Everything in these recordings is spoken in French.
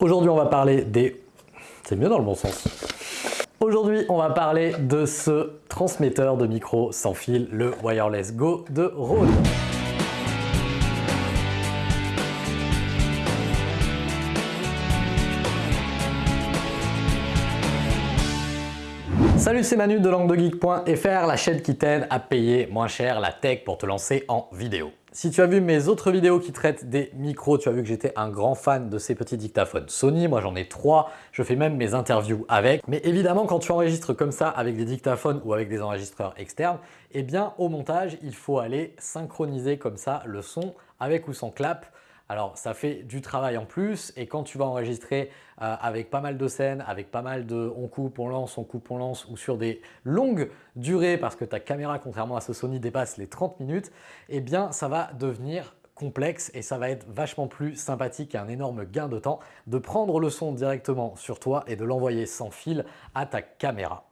Aujourd'hui, on va parler des... C'est mieux dans le bon sens. Aujourd'hui, on va parler de ce transmetteur de micro sans fil, le Wireless Go de Rode. Salut, c'est Manu de languedegeek.fr, la chaîne qui t'aide à payer moins cher la tech pour te lancer en vidéo. Si tu as vu mes autres vidéos qui traitent des micros, tu as vu que j'étais un grand fan de ces petits dictaphones Sony. Moi, j'en ai trois. Je fais même mes interviews avec. Mais évidemment, quand tu enregistres comme ça avec des dictaphones ou avec des enregistreurs externes, eh bien, au montage, il faut aller synchroniser comme ça le son avec ou sans clap alors ça fait du travail en plus et quand tu vas enregistrer euh, avec pas mal de scènes, avec pas mal de on coupe, on lance, on coupe, on lance ou sur des longues durées parce que ta caméra contrairement à ce Sony dépasse les 30 minutes, eh bien ça va devenir complexe et ça va être vachement plus sympathique et un énorme gain de temps de prendre le son directement sur toi et de l'envoyer sans fil à ta caméra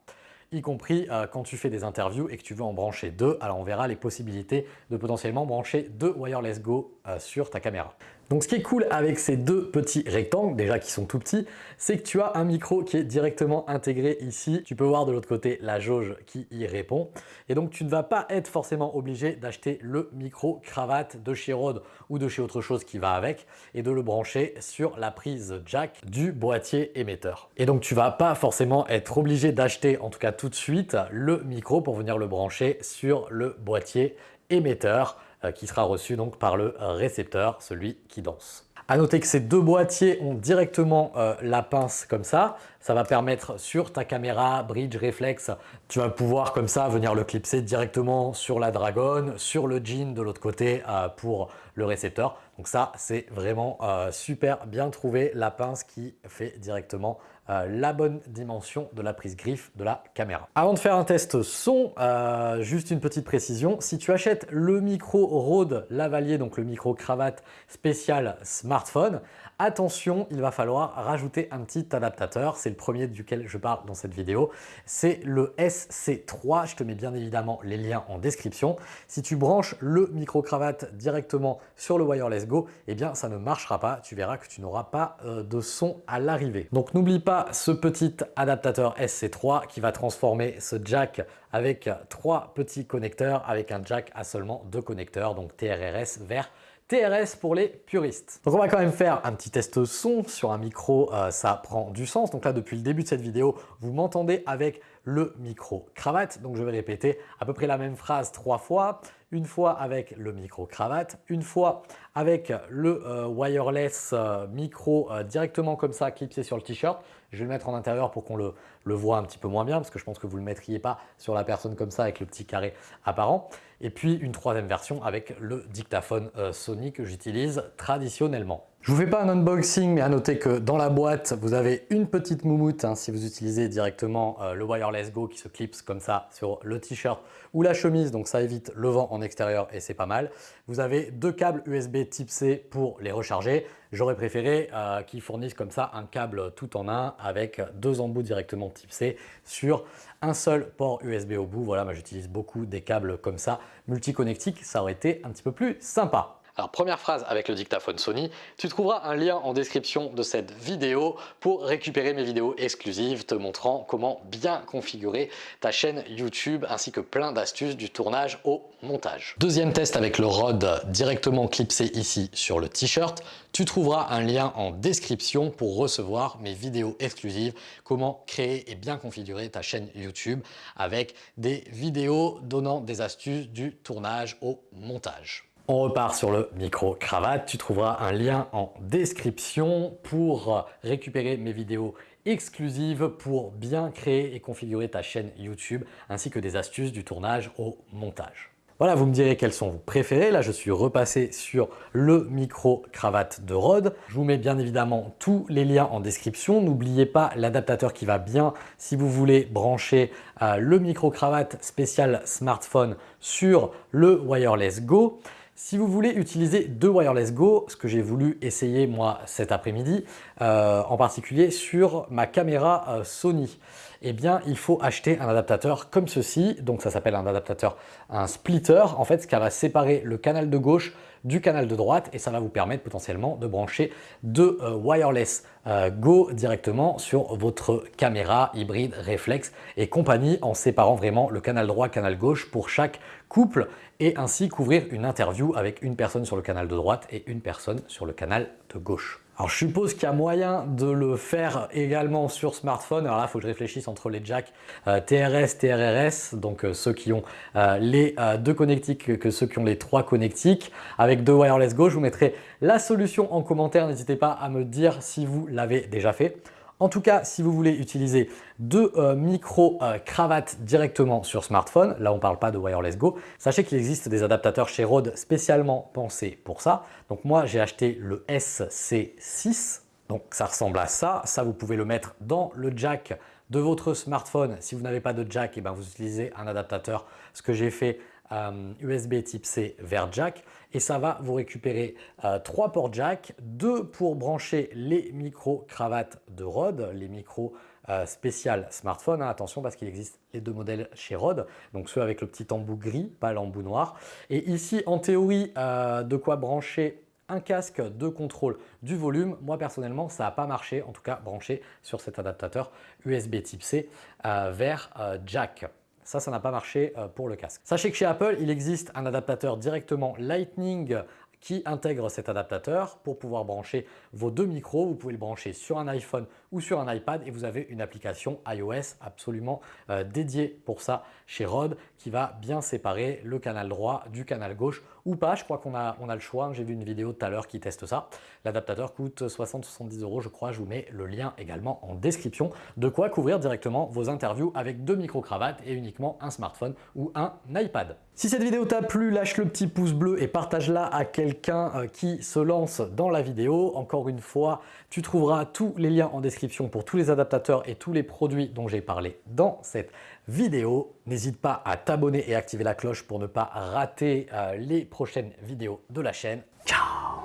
y compris euh, quand tu fais des interviews et que tu veux en brancher deux. Alors on verra les possibilités de potentiellement brancher deux Wireless Go euh, sur ta caméra. Donc ce qui est cool avec ces deux petits rectangles, déjà qui sont tout petits, c'est que tu as un micro qui est directement intégré ici. Tu peux voir de l'autre côté la jauge qui y répond. Et donc tu ne vas pas être forcément obligé d'acheter le micro cravate de chez Rode ou de chez autre chose qui va avec et de le brancher sur la prise jack du boîtier émetteur. Et donc tu vas pas forcément être obligé d'acheter, en tout cas tout de suite, le micro pour venir le brancher sur le boîtier émetteur qui sera reçu donc par le récepteur, celui qui danse. À noter que ces deux boîtiers ont directement euh, la pince comme ça. Ça va permettre sur ta caméra bridge reflex, tu vas pouvoir comme ça venir le clipser directement sur la Dragon, sur le jean de l'autre côté euh, pour le récepteur. Donc ça, c'est vraiment super bien trouvé, la pince qui fait directement euh, la bonne dimension de la prise griffe de la caméra. Avant de faire un test son, euh, juste une petite précision, si tu achètes le micro Rode Lavalier, donc le micro cravate spécial smartphone, Attention, il va falloir rajouter un petit adaptateur. C'est le premier duquel je parle dans cette vidéo. C'est le SC3. Je te mets bien évidemment les liens en description. Si tu branches le micro-cravate directement sur le Wireless Go, eh bien ça ne marchera pas. Tu verras que tu n'auras pas euh, de son à l'arrivée. Donc n'oublie pas ce petit adaptateur SC3 qui va transformer ce jack avec trois petits connecteurs avec un jack à seulement deux connecteurs, donc TRRS vers TRS pour les puristes. Donc on va quand même faire un petit test son sur un micro, euh, ça prend du sens. Donc là depuis le début de cette vidéo, vous m'entendez avec le micro cravate. Donc je vais répéter à peu près la même phrase trois fois. Une fois avec le micro cravate, une fois avec le euh, wireless euh, micro directement comme ça clipsé sur le t-shirt. Je vais le mettre en intérieur pour qu'on le, le voit un petit peu moins bien parce que je pense que vous ne le mettriez pas sur la personne comme ça avec le petit carré apparent. Et puis une troisième version avec le dictaphone euh, Sony que j'utilise traditionnellement. Je vous fais pas un unboxing, mais à noter que dans la boîte, vous avez une petite moumoute hein, si vous utilisez directement euh, le Wireless Go qui se clipse comme ça sur le t-shirt ou la chemise, donc ça évite le vent en extérieur et c'est pas mal. Vous avez deux câbles USB type C pour les recharger. J'aurais préféré euh, qu'ils fournissent comme ça un câble tout en un avec deux embouts directement type C sur un seul port USB au bout. Voilà, moi j'utilise beaucoup des câbles comme ça, multiconnectiques, ça aurait été un petit peu plus sympa. Alors première phrase avec le dictaphone Sony, tu trouveras un lien en description de cette vidéo pour récupérer mes vidéos exclusives te montrant comment bien configurer ta chaîne YouTube ainsi que plein d'astuces du tournage au montage. Deuxième test avec le rod directement clipsé ici sur le t-shirt, tu trouveras un lien en description pour recevoir mes vidéos exclusives, comment créer et bien configurer ta chaîne YouTube avec des vidéos donnant des astuces du tournage au montage. On repart sur le micro-cravate. Tu trouveras un lien en description pour récupérer mes vidéos exclusives pour bien créer et configurer ta chaîne YouTube ainsi que des astuces du tournage au montage. Voilà, vous me direz quels sont vos préférés. Là, je suis repassé sur le micro-cravate de Rode. Je vous mets bien évidemment tous les liens en description. N'oubliez pas l'adaptateur qui va bien si vous voulez brancher euh, le micro-cravate spécial smartphone sur le Wireless Go. Si vous voulez utiliser deux Wireless Go, ce que j'ai voulu essayer moi cet après-midi, euh, en particulier sur ma caméra euh, Sony, eh bien il faut acheter un adaptateur comme ceci. Donc ça s'appelle un adaptateur, un splitter, en fait, ce qui va séparer le canal de gauche du canal de droite et ça va vous permettre potentiellement de brancher deux euh, wireless euh, Go directement sur votre caméra hybride réflexe et compagnie en séparant vraiment le canal droit, canal gauche pour chaque couple et ainsi couvrir une interview avec une personne sur le canal de droite et une personne sur le canal de gauche. Alors je suppose qu'il y a moyen de le faire également sur smartphone. Alors là, il faut que je réfléchisse entre les jacks euh, TRS, TRRS, donc euh, ceux qui ont euh, les deux connectiques que ceux qui ont les trois connectiques. Avec deux wireless go, je vous mettrai la solution en commentaire. N'hésitez pas à me dire si vous l'avez déjà fait. En tout cas, si vous voulez utiliser deux euh, micro-cravates directement sur smartphone, là on ne parle pas de Wireless Go, sachez qu'il existe des adaptateurs chez Rode spécialement pensés pour ça. Donc moi j'ai acheté le SC6, donc ça ressemble à ça. Ça vous pouvez le mettre dans le jack de votre smartphone. Si vous n'avez pas de jack, et eh ben vous utilisez un adaptateur. Ce que j'ai fait USB euh, type C vers jack et ça va vous récupérer euh, trois ports jack, deux pour brancher les micro-cravates de Rode, les micros euh, spécial smartphone. Hein, attention parce qu'il existe les deux modèles chez Rode, donc ceux avec le petit embout gris, pas l'embout noir. Et ici, en théorie, de quoi brancher un casque de contrôle du volume. Moi personnellement, ça n'a pas marché, en tout cas branché sur cet adaptateur USB type C vers jack. Ça, ça n'a pas marché euh, pour le casque. Sachez que chez Apple, il existe un adaptateur directement Lightning qui intègre cet adaptateur pour pouvoir brancher vos deux micros. Vous pouvez le brancher sur un iPhone ou sur un iPad et vous avez une application iOS absolument euh, dédiée pour ça chez Rode qui va bien séparer le canal droit du canal gauche ou pas. Je crois qu'on a, a le choix. J'ai vu une vidéo tout à l'heure qui teste ça. L'adaptateur coûte 60-70 euros, je crois. Je vous mets le lien également en description. De quoi couvrir directement vos interviews avec deux micro-cravates et uniquement un smartphone ou un iPad. Si cette vidéo t'a plu, lâche le petit pouce bleu et partage-la à quelqu'un euh, qui se lance dans la vidéo. Encore une fois, tu trouveras tous les liens en description pour tous les adaptateurs et tous les produits dont j'ai parlé dans cette vidéo. N'hésite pas à t'abonner et activer la cloche pour ne pas rater euh, les prochaines vidéos de la chaîne. Ciao